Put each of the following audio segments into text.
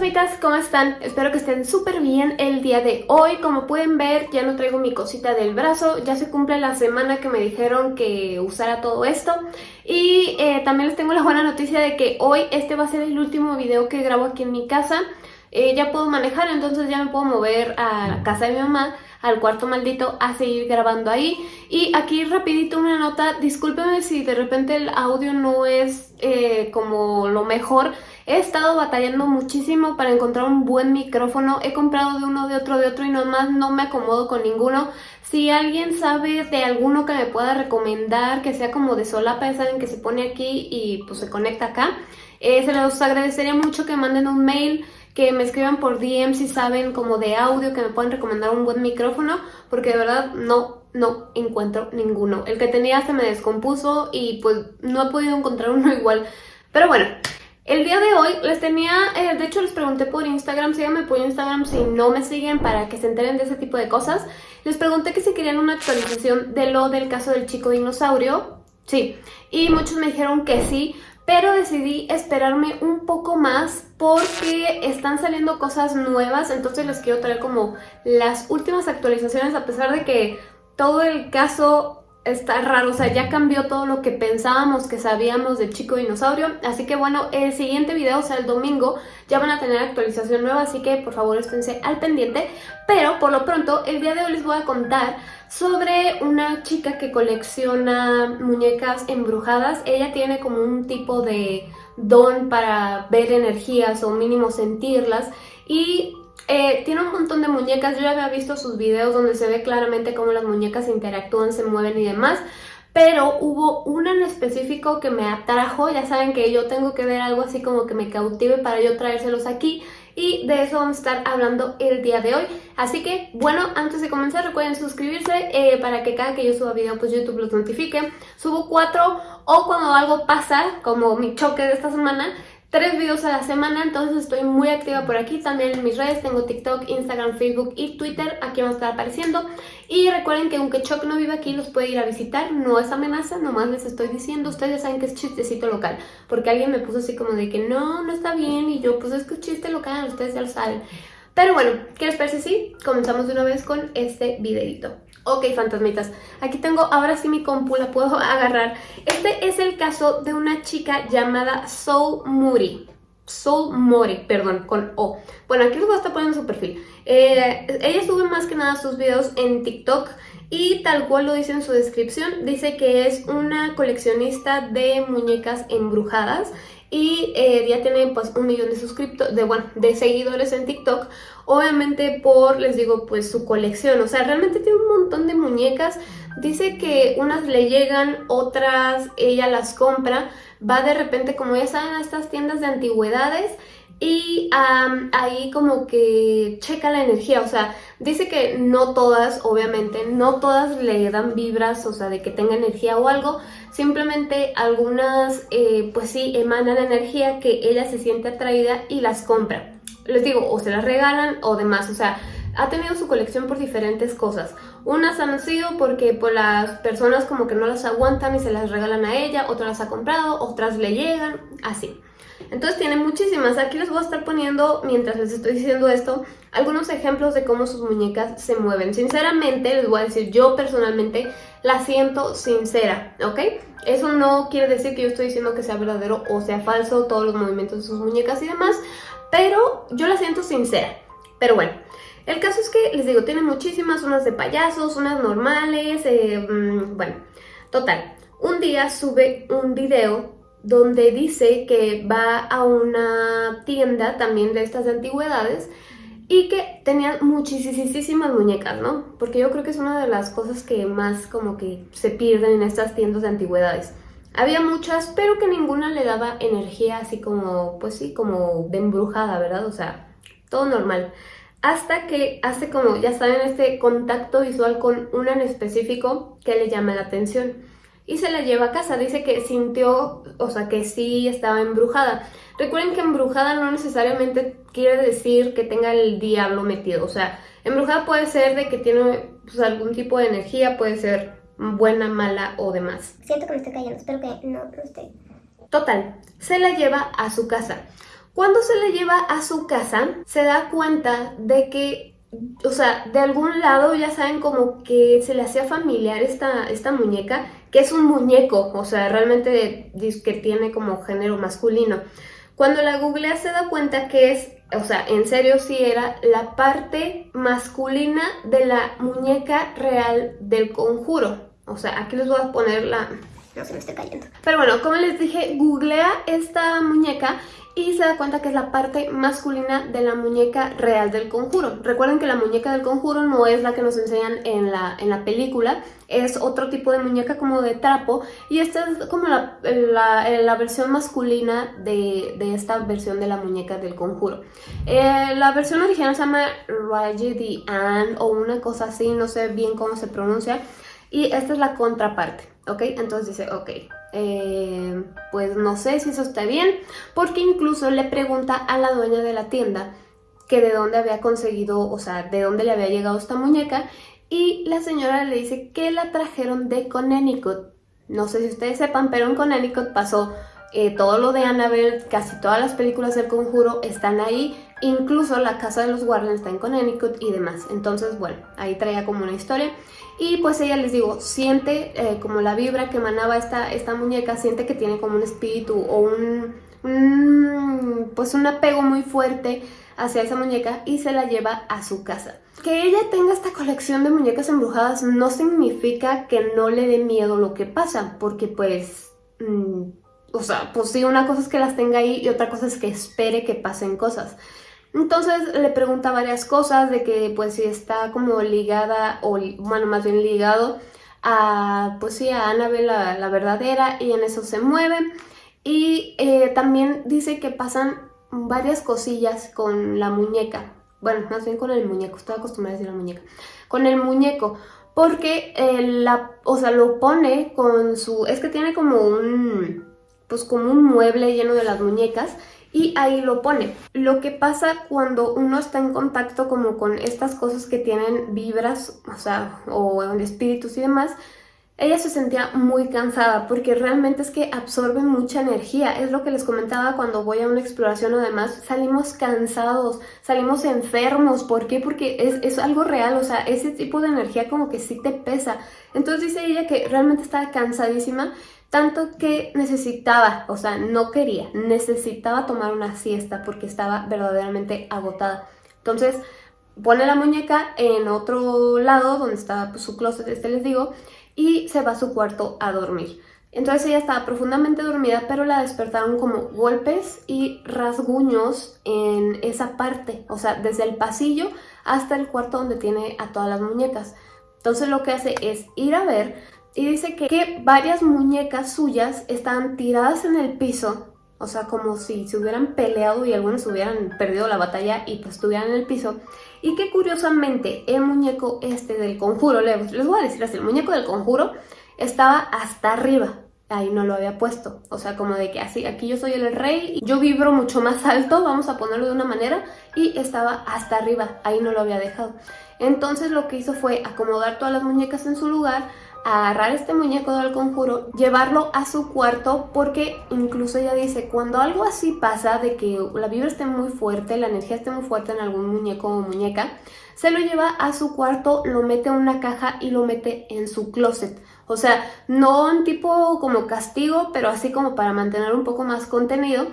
fantasmitas, ¿cómo están? Espero que estén súper bien el día de hoy. Como pueden ver, ya no traigo mi cosita del brazo. Ya se cumple la semana que me dijeron que usara todo esto. Y eh, también les tengo la buena noticia de que hoy este va a ser el último video que grabo aquí en mi casa. Eh, ya puedo manejar, entonces ya me puedo mover a la casa de mi mamá, al cuarto maldito, a seguir grabando ahí. Y aquí rapidito una nota, discúlpenme si de repente el audio no es eh, como lo mejor. He estado batallando muchísimo para encontrar un buen micrófono. He comprado de uno, de otro, de otro y nomás no me acomodo con ninguno. Si alguien sabe de alguno que me pueda recomendar, que sea como de solapa, saben que se pone aquí y pues se conecta acá, eh, se los agradecería mucho que manden un mail que me escriban por DM si saben como de audio, que me puedan recomendar un buen micrófono, porque de verdad no, no encuentro ninguno. El que tenía se me descompuso y pues no he podido encontrar uno igual. Pero bueno, el día de hoy les tenía, eh, de hecho les pregunté por Instagram, síganme por Instagram si no me siguen para que se enteren de ese tipo de cosas. Les pregunté que si querían una actualización de lo del caso del chico dinosaurio. Sí, y muchos me dijeron que sí, pero decidí esperarme un poco más porque están saliendo cosas nuevas, entonces les quiero traer como las últimas actualizaciones a pesar de que todo el caso está raro, o sea, ya cambió todo lo que pensábamos que sabíamos del chico dinosaurio, así que bueno, el siguiente video, o sea, el domingo, ya van a tener actualización nueva, así que por favor esténse al pendiente, pero por lo pronto, el día de hoy les voy a contar sobre una chica que colecciona muñecas embrujadas, ella tiene como un tipo de don para ver energías o mínimo sentirlas, y eh, tiene un montón de muñecas, yo ya había visto sus videos donde se ve claramente cómo las muñecas interactúan, se mueven y demás, pero hubo una en específico que me atrajo, ya saben que yo tengo que ver algo así como que me cautive para yo traérselos aquí y de eso vamos a estar hablando el día de hoy. Así que, bueno, antes de comenzar recuerden suscribirse eh, para que cada que yo suba video pues YouTube los notifique. Subo cuatro o cuando algo pasa, como mi choque de esta semana, tres videos a la semana, entonces estoy muy activa por aquí, también en mis redes, tengo TikTok, Instagram, Facebook y Twitter, aquí van a estar apareciendo. Y recuerden que aunque Choc no vive aquí, los puede ir a visitar, no es amenaza, nomás les estoy diciendo, ustedes saben que es chistecito local, porque alguien me puso así como de que no, no está bien, y yo pues es que es chiste local, ustedes ya lo saben. Pero bueno, ¿qué les parece si comenzamos de una vez con este videito? Ok, fantasmitas, aquí tengo ahora sí mi compu, la puedo agarrar. Este es el caso de una chica llamada Soul Muri. Soul Mori, perdón, con O. Bueno, aquí les voy a estar poniendo su perfil. Eh, ella sube más que nada sus videos en TikTok y tal cual lo dice en su descripción, dice que es una coleccionista de muñecas embrujadas y eh, ya tiene pues un millón de suscriptores, de, bueno, de seguidores en TikTok, obviamente por, les digo, pues su colección, o sea, realmente tiene un montón de muñecas, dice que unas le llegan, otras ella las compra, va de repente, como ya saben, a estas tiendas de antigüedades y ahí como que checa la energía, o sea, dice que no todas, obviamente, no todas le dan vibras, o sea, de que tenga energía o algo, simplemente algunas, eh, pues sí, emanan energía que ella se siente atraída y las compra. Les digo, o se las regalan o demás, o sea, ha tenido su colección por diferentes cosas. Unas han sido porque pues, las personas como que no las aguantan y se las regalan a ella, otras las ha comprado, otras le llegan, así. Entonces tiene muchísimas. Aquí les voy a estar poniendo, mientras les estoy diciendo esto, algunos ejemplos de cómo sus muñecas se mueven. Sinceramente, les voy a decir, yo personalmente la siento sincera, ¿ok? Eso no quiere decir que yo estoy diciendo que sea verdadero o sea falso, todos los movimientos de sus muñecas y demás, pero yo la siento sincera. Pero bueno, el caso es que, les digo, tiene muchísimas, unas de payasos, unas normales, eh, mm, bueno, total. Un día sube un video donde dice que va a una tienda también de estas antigüedades y que tenían muchísimas muñecas, ¿no? Porque yo creo que es una de las cosas que más como que se pierden en estas tiendas de antigüedades. Había muchas, pero que ninguna le daba energía así como, pues sí, como de embrujada, ¿verdad? O sea, todo normal. Hasta que hace como, ya saben, este contacto visual con una en específico que le llama la atención y se la lleva a casa. Dice que sintió, o sea, que sí estaba embrujada. Recuerden que embrujada no necesariamente quiere decir que tenga el diablo metido. O sea, embrujada puede ser de que tiene pues, algún tipo de energía, puede ser buena, mala o demás. Siento que me estoy cayendo, espero que no, no esté. Total, se la lleva a su casa. Cuando se la lleva a su casa, se da cuenta de que, o sea, de algún lado ya saben como que se le hacía familiar esta, esta muñeca, que es un muñeco, o sea, realmente que tiene como género masculino. Cuando la googlea se da cuenta que es, o sea, en serio sí era la parte masculina de la muñeca real del conjuro. O sea, aquí les voy a poner la... No se me esté cayendo. Pero bueno, como les dije, googlea esta muñeca y se da cuenta que es la parte masculina de la muñeca real del conjuro. Recuerden que la muñeca del conjuro no es la que nos enseñan en la, en la película, es otro tipo de muñeca como de trapo y esta es como la, la, versión masculina de, de, esta versión de la muñeca del conjuro. Eh, la versión original se llama Raggedy Ann o una cosa así, no sé bien cómo se pronuncia y esta es la contraparte, ¿ok? Entonces dice, ok, eh, pues no sé si eso está bien, porque incluso le pregunta a la dueña de la tienda que de dónde había conseguido, o sea, de dónde le había llegado esta muñeca, y la señora le dice que la trajeron de Connecticut. No sé si ustedes sepan, pero en Connecticut pasó eh, todo lo de Annabelle, casi todas las películas del Conjuro están ahí, incluso la casa de los Warren está en Connecticut y demás. Entonces, bueno, ahí traía como una historia. Y pues ella, les digo, siente eh, como la vibra que emanaba esta, esta muñeca, siente que tiene como un espíritu o un, pues un apego muy fuerte hacia esa muñeca y se la lleva a su casa. Que ella tenga esta colección de muñecas embrujadas no significa que no le dé miedo lo que pasa, porque pues... Mm, o sea, pues sí, una cosa es que las tenga ahí y otra cosa es que espere que pasen cosas. Entonces le pregunta varias cosas de que pues si está como ligada o bueno más bien ligado a pues sí a Annabelle la, verdadera y en eso se mueve. Y eh, también dice que pasan varias cosillas con la muñeca. Bueno más bien con el muñeco estoy acostumbrada a decir la muñeca. Con el muñeco porque eh, la o sea lo pone con su es que tiene como un pues como un mueble lleno de las muñecas y ahí lo pone. Lo que pasa cuando uno está en contacto como con estas cosas que tienen vibras, o sea, o espíritus y demás, ella se sentía muy cansada porque realmente es que absorbe mucha energía. Es lo que les comentaba cuando voy a una exploración o demás. Salimos cansados, salimos enfermos. ¿Por qué? Porque es, es, algo real, o sea, ese tipo de energía como que sí te pesa. Entonces dice ella que realmente estaba cansadísima tanto que necesitaba, o sea, no quería, necesitaba tomar una siesta porque estaba verdaderamente agotada. Entonces, pone la muñeca en otro lado donde estaba pues, su closet, este les digo, y se va a su cuarto a dormir. Entonces ella estaba profundamente dormida, pero la despertaron como golpes y rasguños en esa parte, o sea, desde el pasillo hasta el cuarto donde tiene a todas las muñecas. Entonces lo que hace es ir a ver y dice que, varias muñecas suyas estaban tiradas en el piso, o sea, como si se hubieran peleado y algunas hubieran perdido la batalla y pues estuvieran en el piso. Y que curiosamente el muñeco este del conjuro, les, les voy a decir así, el muñeco del conjuro estaba hasta arriba, ahí no lo había puesto. O sea, como de que así, aquí yo soy el rey, yo vibro mucho más alto, vamos a ponerlo de una manera, y estaba hasta arriba, ahí no lo había dejado. Entonces lo que hizo fue acomodar todas las muñecas en su lugar, agarrar este muñeco del conjuro, llevarlo a su cuarto porque incluso ella dice, cuando algo así pasa, de que la vibra esté muy fuerte, la energía esté muy fuerte en algún muñeco o muñeca, se lo lleva a su cuarto, lo mete en una caja y lo mete en su closet. O sea, no un tipo como castigo, pero así como para mantener un poco más contenido.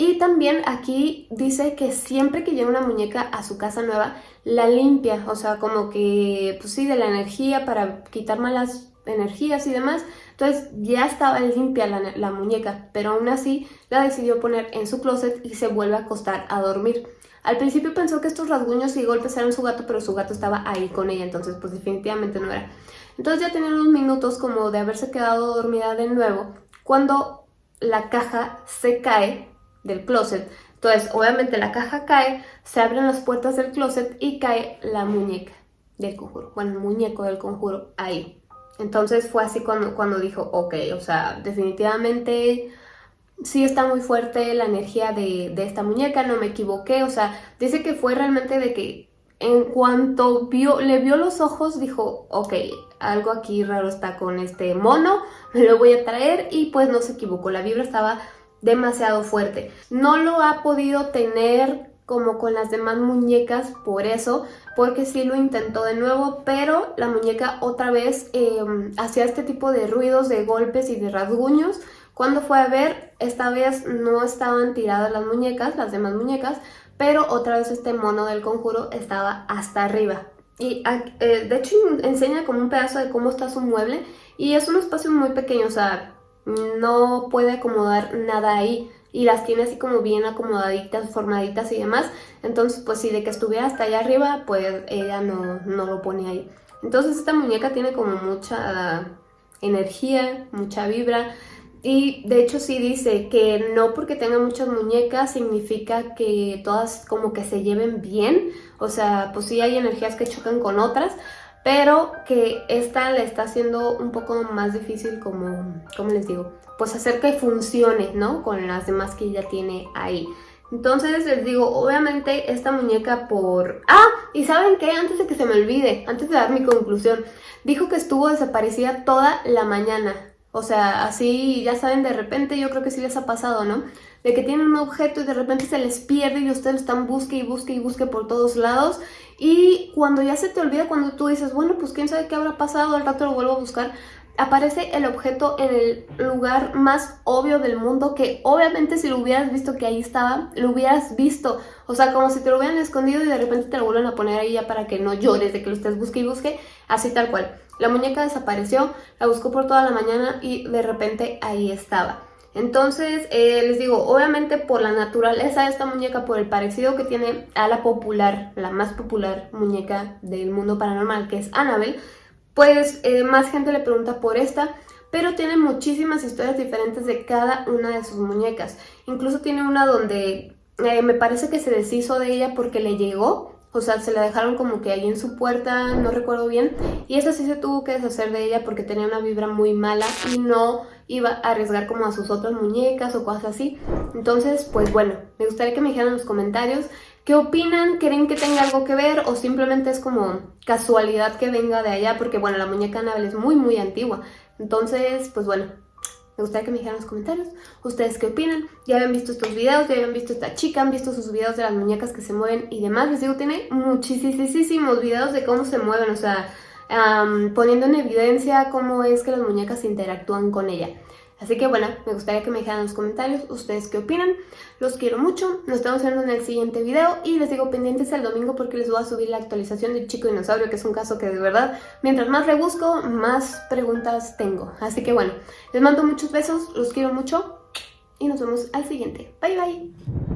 Y también aquí dice que siempre que llega una muñeca a su casa nueva, la limpia, o sea, como que, pues sí, de la energía para quitar malas energías y demás. Entonces ya estaba limpia la, muñeca, pero aún así la decidió poner en su closet y se vuelve a acostar a dormir. Al principio pensó que estos rasguños y golpes eran su gato, pero su gato estaba ahí con ella, entonces pues definitivamente no era. Entonces ya tenía unos minutos como de haberse quedado dormida de nuevo, cuando la caja se cae del closet. Entonces obviamente la caja cae, se abren las puertas del closet y cae la muñeca del conjuro, bueno, el muñeco del conjuro ahí. Entonces fue así cuando, cuando dijo, ok, o sea, definitivamente sí está muy fuerte la energía de, esta muñeca, no me equivoqué, o sea, dice que fue realmente de que en cuanto vio, le vio los ojos, dijo, ok, algo aquí raro está con este mono, me lo voy a traer y pues no se equivocó, la vibra estaba demasiado fuerte. No lo ha podido tener como con las demás muñecas por eso, porque sí lo intentó de nuevo, pero la muñeca otra vez em, hacía este tipo de ruidos, de golpes y de rasguños. Cuando fue a ver, esta vez no estaban tiradas las muñecas, las demás muñecas, pero otra vez este mono del conjuro estaba hasta arriba. Y eh, de hecho enseña como un pedazo de cómo está su mueble y es un espacio muy pequeño, o sea, no puede acomodar nada ahí y las tiene así como bien acomodaditas, formaditas y demás. Entonces, pues si de que estuviera hasta allá arriba, pues ella no, no lo pone ahí. Entonces esta muñeca tiene como mucha energía, mucha vibra. Y de hecho sí dice que no porque tenga muchas muñecas significa que todas como que se lleven bien. O sea, pues sí hay energías que chocan con otras, pero que esta le está haciendo un poco más difícil como, ¿cómo les digo? Pues hacer que funcione, ¿no? Con las demás que ella tiene ahí. Entonces les digo, obviamente esta muñeca por... ¡Ah! ¿Y saben qué? Antes de que se me olvide, antes de dar mi conclusión, dijo que estuvo desaparecida toda la mañana. O sea, así, ya saben, de repente yo creo que sí les ha pasado, ¿no? De que tienen un objeto y de repente se les pierde y ustedes están busque y busque y busque por todos lados. Y cuando ya se te olvida, cuando tú dices, bueno, pues quién sabe qué habrá pasado, al rato lo vuelvo a buscar, aparece el objeto en el lugar más obvio del mundo que obviamente si lo hubieras visto que ahí estaba, lo hubieras visto. O sea, como si te lo hubieran escondido y de repente te lo vuelven a poner ahí ya para que no llores de que lo estés busque y busque, así tal cual. La muñeca desapareció, la buscó por toda la mañana y de repente ahí estaba. Entonces, eh, les digo, obviamente por la naturaleza de esta muñeca, por el parecido que tiene a la popular, la más popular muñeca del mundo paranormal, que es Annabelle, pues eh, más gente le pregunta por esta, pero tiene muchísimas historias diferentes de cada una de sus muñecas. Incluso tiene una donde eh, me parece que se deshizo de ella porque le llegó o sea, se la dejaron como que ahí en su puerta, no recuerdo bien. Y esa sí se tuvo que deshacer de ella porque tenía una vibra muy mala y no iba a arriesgar como a sus otras muñecas o cosas así. Entonces, pues bueno, me gustaría que me dijeran en los comentarios qué opinan, creen que tenga algo que ver o simplemente es como casualidad que venga de allá porque bueno, la muñeca Annabelle es muy muy antigua. Entonces, pues bueno, me gustaría que me dijeran en los comentarios ustedes qué opinan. Ya habían visto estos videos, ya habían visto esta chica, han visto sus videos de las muñecas que se mueven y demás. Les digo, tiene muchísimos videos de cómo se mueven, o sea, poniendo en evidencia cómo es que las muñecas interactúan con ella. Así que bueno, me gustaría que me dejaran en los comentarios ustedes qué opinan. Los quiero mucho, nos estamos viendo en el siguiente video y les digo pendientes el domingo porque les voy a subir la actualización del Chico Dinosaurio, que es un caso que de verdad, mientras más rebusco, más preguntas tengo. Así que bueno, les mando muchos besos, los quiero mucho y nos vemos al siguiente. Bye bye.